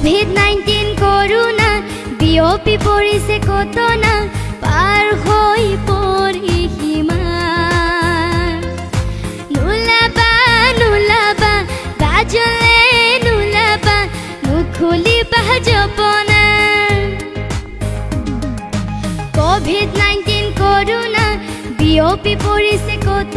Covid nineteen corona বিয়পি পড়েছে কত না পাৰ হয়ে পড়ি কোভিড নাইনটিন কৰোনা বিয়পি পৰিছে কত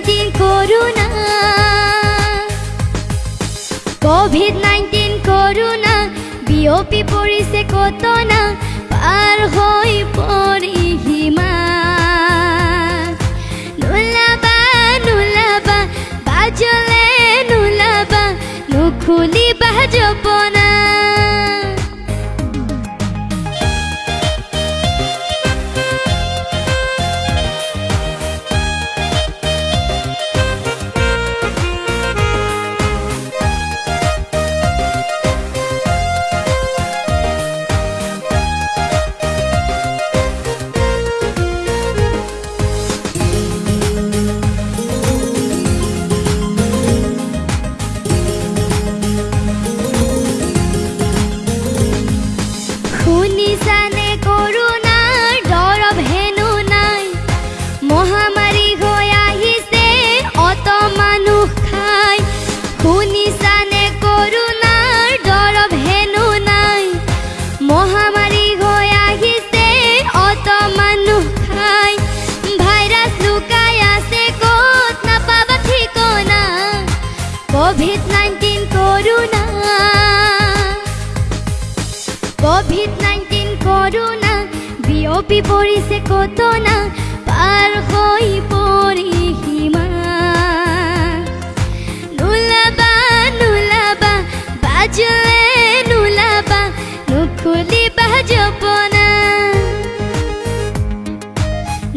বিয়পি পৰিছে কত না পাৰ হৈ হিমা নোলাবা নোলাবা বাজলে নোলাবা নুখুলিবা জপনা শুনিছানে কৰোণাৰ দৰৱ হেনো নাই। মহামাৰী আহিছে ভাইৰাছ আছে, ক'ত নাপাবা ঠিকনা। Covid nineteen covid nineteen corona, বিয়পি পৰিছে পাৰ হৈ পৰিসীমা নোলাবা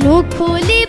मुख खोली